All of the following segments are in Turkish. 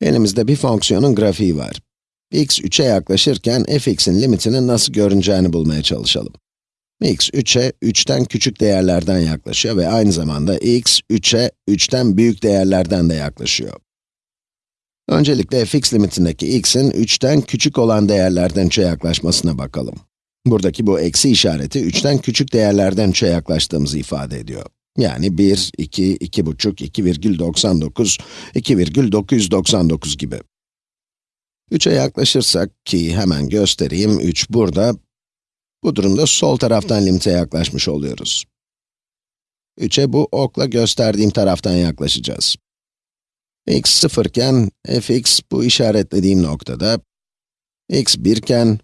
Elimizde bir fonksiyonun grafiği var. x 3'e yaklaşırken fx'in limitinin nasıl görüneceğini bulmaya çalışalım. x 3'e 3'ten küçük değerlerden yaklaşıyor ve aynı zamanda x 3'e 3'ten büyük değerlerden de yaklaşıyor. Öncelikle fx limitindeki x'in 3'ten küçük olan değerlerden 3'e yaklaşmasına bakalım. Buradaki bu eksi işareti 3'ten küçük değerlerden 3'e yaklaştığımızı ifade ediyor. Yani 1, 2, 2,5, 2,99, 2,999 gibi. 3'e yaklaşırsak ki hemen göstereyim, 3 burada. Bu durumda sol taraftan limite yaklaşmış oluyoruz. 3'e bu okla gösterdiğim taraftan yaklaşacağız. x 0 iken fx bu işaretlediğim noktada, x 1 iken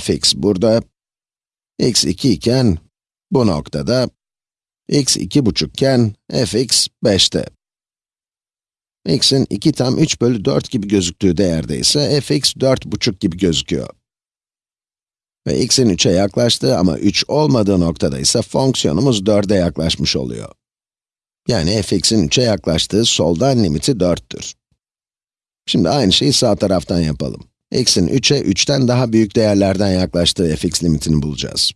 fx burada, x 2 iken bu noktada, x 2,5 iken fx 5'te. x'in 2 tam 3 bölü 4 gibi gözüktüğü değerde ise fx 4,5 gibi gözüküyor. Ve x'in 3'e yaklaştığı ama 3 olmadığı noktada ise fonksiyonumuz 4'e yaklaşmış oluyor. Yani fx'in 3'e yaklaştığı soldan limiti 4'tür. Şimdi aynı şeyi sağ taraftan yapalım. x'in 3'e 3'ten daha büyük değerlerden yaklaştığı fx limitini bulacağız.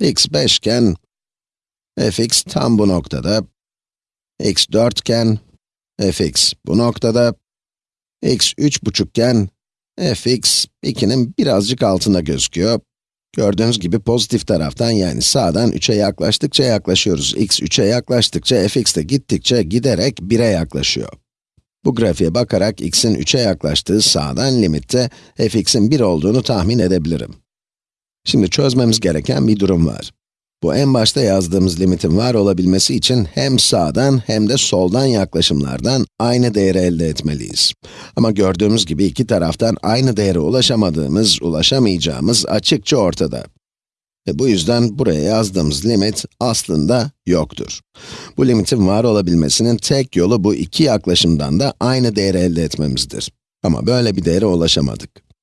x 5 iken, fx tam bu noktada, x 4 iken, fx bu noktada, x 3,5 iken, fx 2'nin birazcık altında gözüküyor. Gördüğünüz gibi pozitif taraftan yani sağdan 3'e yaklaştıkça yaklaşıyoruz. x 3'e yaklaştıkça fx de gittikçe giderek 1'e yaklaşıyor. Bu grafiğe bakarak x'in 3'e yaklaştığı sağdan limitte fx'in 1 olduğunu tahmin edebilirim. Şimdi çözmemiz gereken bir durum var. Bu en başta yazdığımız limitin var olabilmesi için hem sağdan hem de soldan yaklaşımlardan aynı değeri elde etmeliyiz. Ama gördüğümüz gibi iki taraftan aynı değere ulaşamadığımız, ulaşamayacağımız açıkça ortada. Ve bu yüzden buraya yazdığımız limit aslında yoktur. Bu limitin var olabilmesinin tek yolu bu iki yaklaşımdan da aynı değeri elde etmemizdir. Ama böyle bir değere ulaşamadık.